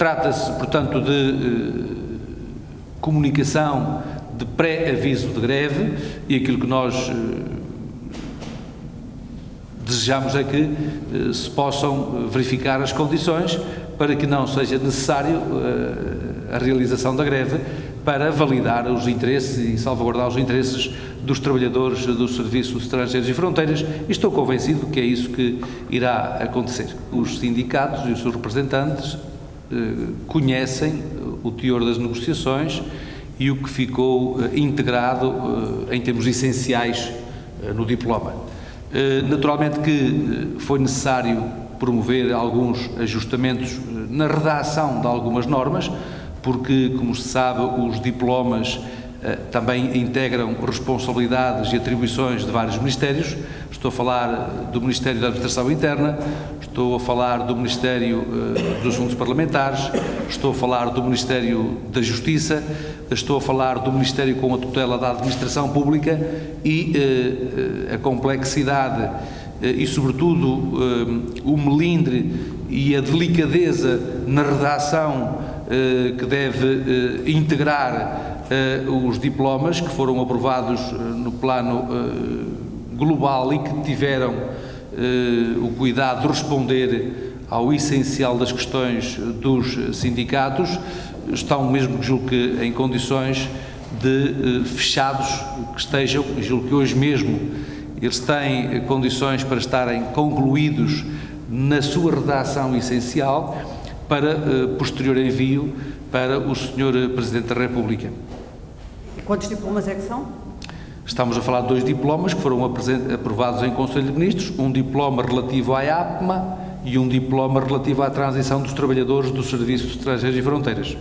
Trata-se, portanto, de comunicação de pré-aviso de greve e aquilo que nós desejamos é que se possam verificar as condições para que não seja necessário a realização da greve para validar os interesses e salvaguardar os interesses dos trabalhadores dos serviços estrangeiros e fronteiras e estou convencido que é isso que irá acontecer. Os sindicatos e os seus representantes eh, conhecem o teor das negociações e o que ficou eh, integrado eh, em termos essenciais eh, no diploma. Eh, naturalmente que foi necessário promover alguns ajustamentos na redação de algumas normas, porque, como se sabe, os diplomas eh, também integram responsabilidades e atribuições de vários ministérios. Estou a falar do Ministério da Administração Interna, estou a falar do Ministério eh, dos Assuntos Parlamentares, estou a falar do Ministério da Justiça, estou a falar do Ministério com a tutela da Administração Pública e eh, a complexidade e, sobretudo, o melindre e a delicadeza na redação que deve integrar os diplomas que foram aprovados no plano global e que tiveram o cuidado de responder ao essencial das questões dos sindicatos, estão mesmo, julgo que, em condições de fechados que estejam, julgo que hoje mesmo eles têm condições para estarem concluídos na sua redação essencial para uh, posterior envio para o Sr. Presidente da República. E quantos diplomas é que são? Estamos a falar de dois diplomas que foram aprovados em Conselho de Ministros, um diploma relativo à APMA e um diploma relativo à transição dos trabalhadores dos Serviços Estrangeiros e Fronteiras.